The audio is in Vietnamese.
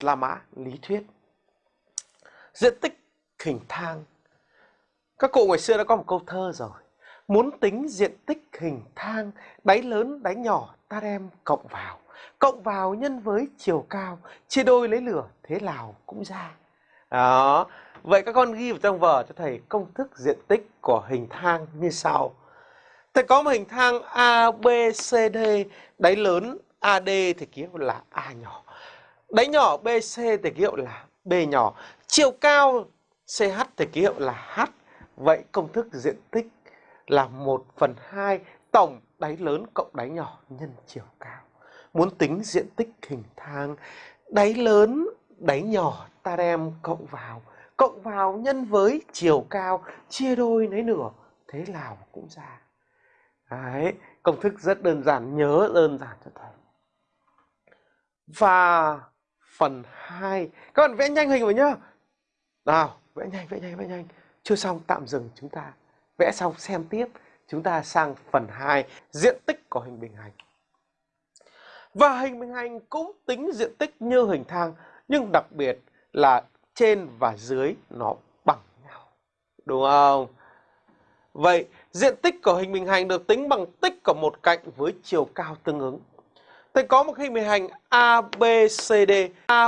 La Mã lý thuyết. Diện tích hình thang. Các cụ ngày xưa đã có một câu thơ rồi. Muốn tính diện tích hình thang, đáy lớn đáy nhỏ ta đem cộng vào. Cộng vào nhân với chiều cao, chia đôi lấy lửa, thế nào cũng ra. Đó. Vậy các con ghi vào trong vở cho thầy công thức diện tích của hình thang như sau. Thầy có một hình thang A, B, C, D, đáy lớn AD thì ký là A nhỏ. Đáy nhỏ BC thì ký hiệu là B nhỏ. Chiều cao CH thì ký hiệu là H. Vậy công thức diện tích là 1 phần 2 tổng đáy lớn cộng đáy nhỏ nhân chiều cao. Muốn tính diện tích hình thang đáy lớn, đáy nhỏ ta đem cộng vào. Cộng vào nhân với chiều cao chia đôi lấy nửa. Thế nào cũng ra. Đấy, công thức rất đơn giản, nhớ đơn giản cho thầy. Và phần 2, các bạn vẽ nhanh hình vào nhá. Nào, vẽ nhanh, vẽ nhanh, vẽ nhanh. Chưa xong tạm dừng chúng ta. Vẽ xong xem tiếp, chúng ta sang phần 2, diện tích của hình bình hành. Và hình bình hành cũng tính diện tích như hình thang, nhưng đặc biệt là trên và dưới nó bằng nhau. Đúng không? Vậy diện tích của hình bình hành được tính bằng tích của một cạnh với chiều cao tương ứng. Thầy có một hình bình hành ABCD. A